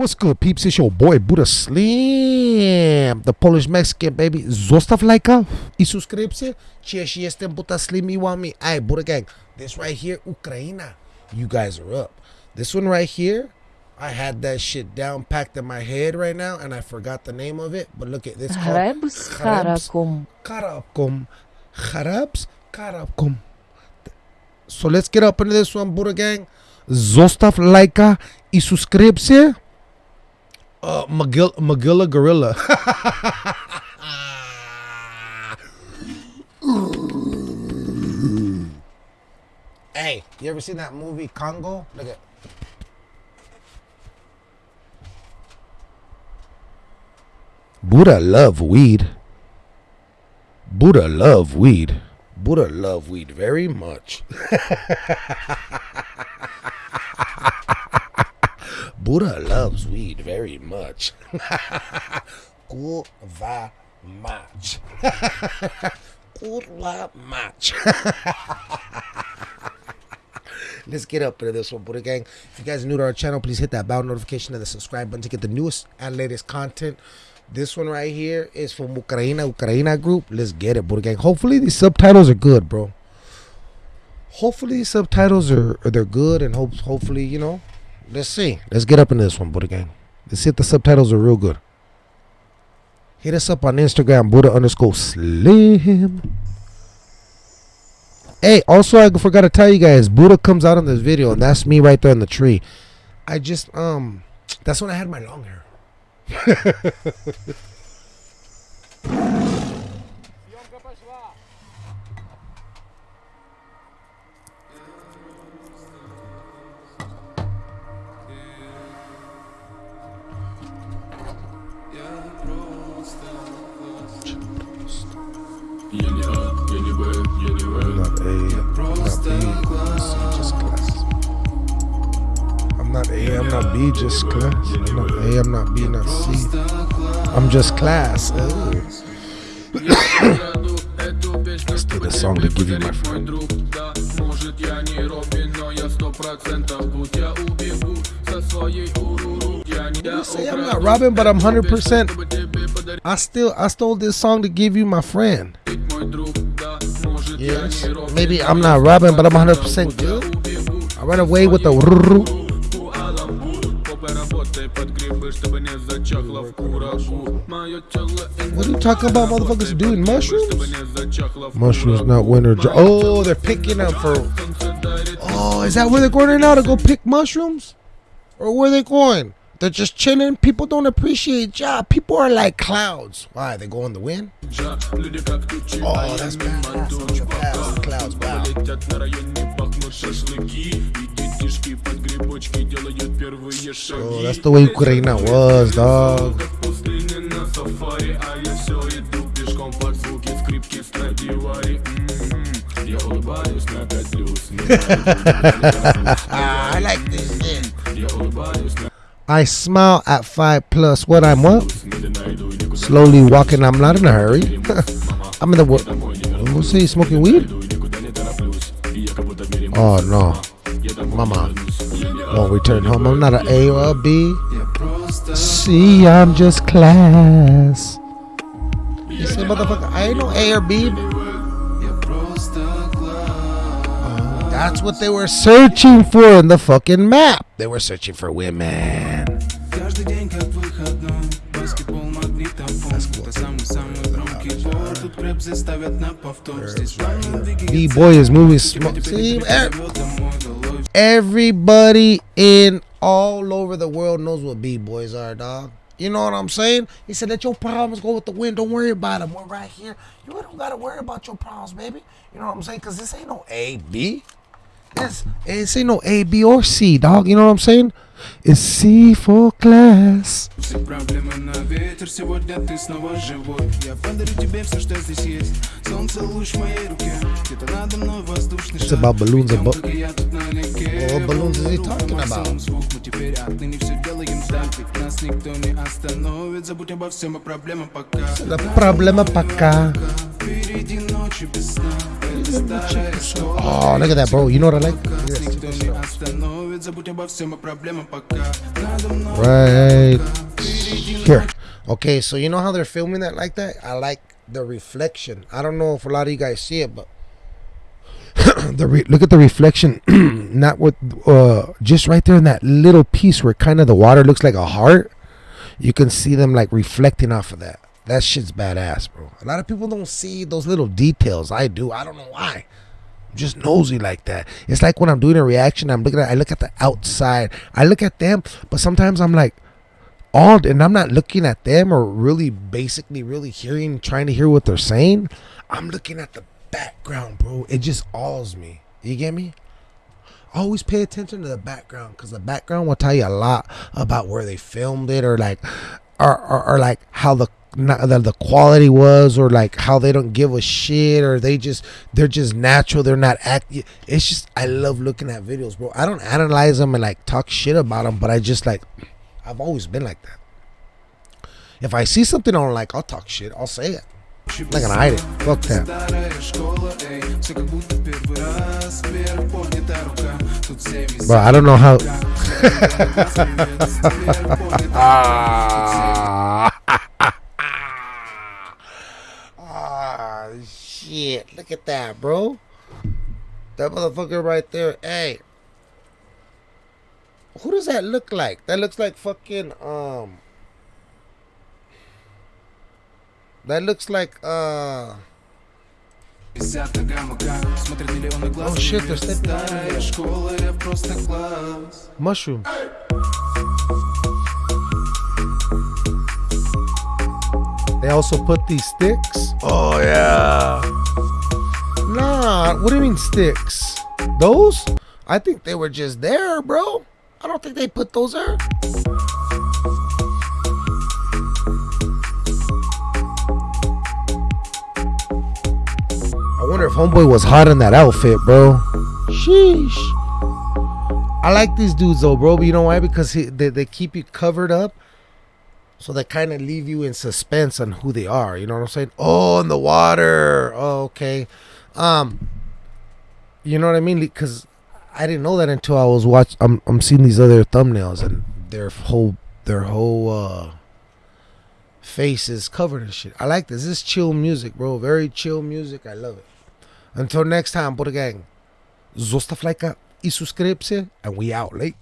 What's good, peeps? It's your boy Buddha Slim, the Polish Mexican baby. Zostaw lajka i subskrypcję. Cieszy jestem Buddha Slim i want me. Hey, Buddha gang, this right here, Ukraina. You guys are up. This one right here, I had that shit down packed in my head right now, and I forgot the name of it. But look at this. Harabs, Karakum. Karakum. harabs, Karakum. So let's get up into this one, Buddha gang. Zostaw lajka i subskrypcję. Uh, Magilla, Magilla Gorilla. hey, you ever seen that movie Congo? Look at. Buddha love weed. Buddha love weed. Buddha love weed very much. Buddha loves weed very much. Kurwa mać. Kurwa mać. Let's get up into this one, Buddha Gang. If you guys are new to our channel, please hit that bell notification and the subscribe button to get the newest and latest content. This one right here is from Ukraina, Ukraina group. Let's get it, Buddha Gang. Hopefully these subtitles are good, bro. Hopefully these subtitles are, are they're good and hope hopefully, you know. Let's see. Let's get up in this one, Buddha Gang. Let's see if the subtitles are real good. Hit us up on Instagram, Buddha underscore slim. Hey, also I forgot to tell you guys, Buddha comes out in this video, and that's me right there in the tree. I just um that's when I had my long hair. Я не А, я не Б, я не В I'm not A, I'm not B, C, just class. I'm not A, I'm not B, just class. I'm not A, I'm not B, not C. I'm just class. Oh. Let's do the song to give you my friend. друг, да Может я не Робин, но я сто процентов Будь я убегу со своей уруру You say I'm not robbing, but I'm 100%. I still I stole this song to give you my friend. Yes. Maybe I'm not robbing, but I'm 100% good. I run away with the. What are you talking about, motherfuckers doing mushrooms? Mushrooms, not winter. Oh, oh, they're picking up for. Oh, is that where they're going now to go pick mushrooms? Or where are they going? They're just chilling. People don't appreciate Ja. People are like clouds. Why? They go in the wind? Oh, that's bad. That's. Clouds, wow. Bro, that's the way Ukraine was, dog. I smile at 5 plus what I want. Slowly walking, I'm not in a hurry. I'm in the what? Who's he smoking weed? Oh no, mama. Won't return home. I'm not an A or a B. See, I'm just class. You say, motherfucker, I ain't no A or B. That's what they were searching for in the fucking map. They were searching for women. B-boy is moving smoke. Eh. Everybody in all over the world knows what B-boys are, dog. You know what I'm saying? He said, let your problems go with the wind. Don't worry about them. We're right here. You don't got to worry about your problems, baby. You know what I'm saying? Because this ain't no A, B. This, this ain't no A, B, or C, dog. You know what I'm saying? It's C for class. Все проблемы на ветер Сегодня ты снова живой Я подарю тебе все, что здесь есть Солнце луч в моей руке Где-то надо мной воздушный It's шар about balloons and bu- Только я тут налегке What balloons is he talking Максимум about? звук, мы теперь отныне все делаем так Ведь нас никто не остановит Забудь обо всем, и проблема пока The problema pa' acá. Впереди ночи без сна Это старая школа Oh, look at that, bro. You know what I like? Right here. Okay, so you know how they're filming that like that? I like the reflection. I don't know if a lot of you guys see it, but the look at the reflection. Not with uh, just right there in that little piece where kind of the water looks like a heart. You can see them like reflecting off of that. That shit's badass, bro. A lot of people don't see those little details. I do. I don't know why. I'm just nosy like that. It's like when I'm doing a reaction, I'm looking at I look at the outside. I look at them, but sometimes I'm like all and I'm not looking at them or really basically really hearing trying to hear what they're saying. I'm looking at the background, bro. It just awes me. You get me? Always pay attention to the background because the background will tell you a lot about where they filmed it or like or, or, or like how the not, the, the quality was or like how they don't give a shit or they just they're just natural they're not act it's just i love looking at videos bro i don't analyze them and like talk shit about them but i just like i've always been like that if i see something i don't like i'll talk shit i'll say it I'm not gonna hide it. Fuck that. Bro, I don't know how. Ah. shit. Look at that, bro. That motherfucker right there. Hey. Who does that look like? That looks like fucking, um... That looks like, uh... Oh shit, they're stepping Mushroom. They also put these sticks. Oh yeah. What do you mean sticks? Those? I think they were just there, bro. I don't think they put those there. I wonder if Homeboy was hot in that outfit, bro. Sheesh. I like these dudes though, bro. But you know why? Because he, they, they keep you covered up. So they kind of leave you in suspense on who they are. You know what I'm saying? Oh, in the water. Oh, okay. Um, you know what I mean? Because I didn't know that until I was watch. I'm I'm seeing these other thumbnails and their whole their whole uh face is covered in shit. I like this. This is chill music, bro. Very chill music. I love it. Until next time, Buddha Gang. Zostaw i subskrypcję, and we out late.